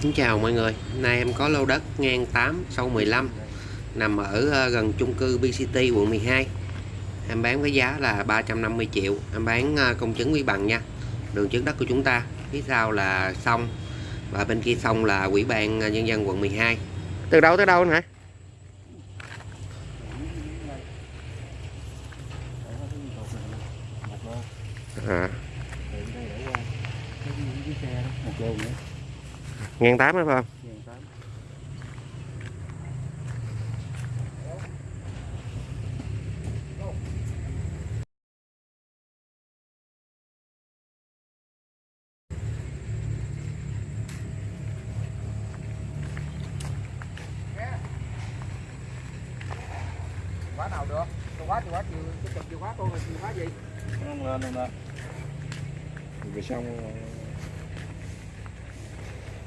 Xin chào mọi người, hôm nay em có lô đất ngang 8 sâu 15 nằm ở ờ, gần chung cư BCT quận 12 em bán với giá là 350 triệu. Em bán ờ, công chứng quý bằng nha. Đường trước đất của chúng ta phía sau là sông và bên kia sông là quỹ ban ờ, nhân dân quận 12 từ đâu tới đâu anh hả? À, ngàn tám phải không quá nào được tôi quá tôi quá chịu, tôi chụp chịu quá tôi là chiều gì không lên lên lên. Về xong